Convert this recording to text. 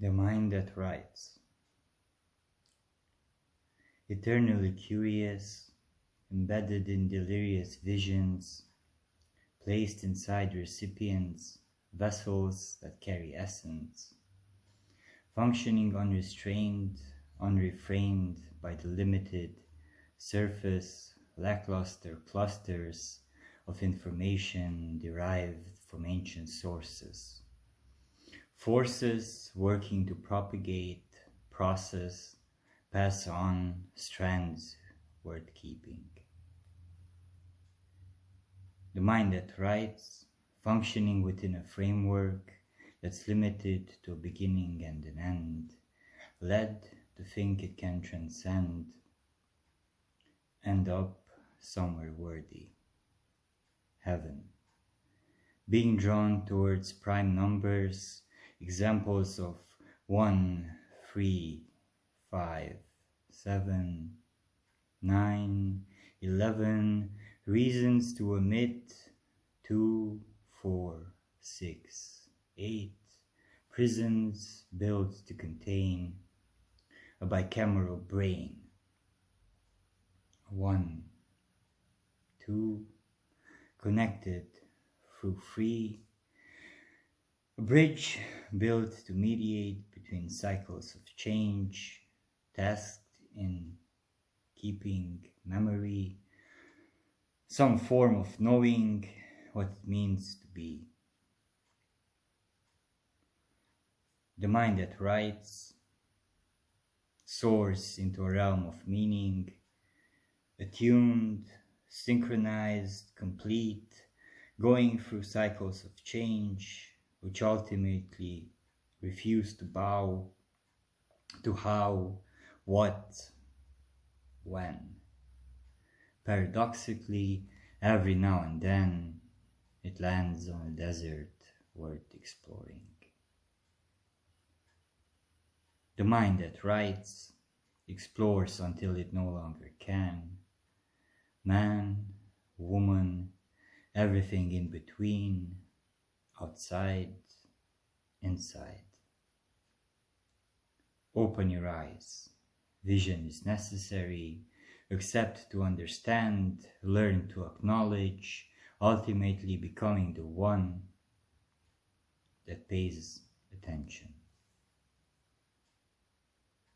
The mind that writes. Eternally curious, embedded in delirious visions, placed inside recipients, vessels that carry essence, functioning unrestrained, unrefrained by the limited surface, lackluster clusters of information derived from ancient sources. Forces working to propagate, process, pass on strands worth keeping. The mind that writes, functioning within a framework that's limited to a beginning and an end, led to think it can transcend, end up somewhere worthy. Heaven. Being drawn towards prime numbers, examples of 1, 3, 5, 7, 9, 11, reasons to omit 2, 4, 6, 8, prisons built to contain a bicameral brain. 1, 2, connected through free a bridge built to mediate between cycles of change, tasked in keeping memory, some form of knowing what it means to be. The mind that writes soars into a realm of meaning, attuned, synchronized, complete, going through cycles of change, which ultimately refuse to bow to how, what, when. Paradoxically, every now and then it lands on a desert worth exploring. The mind that writes explores until it no longer can. Man, woman, everything in between outside, inside. Open your eyes. Vision is necessary. Accept to understand, learn to acknowledge, ultimately becoming the one that pays attention.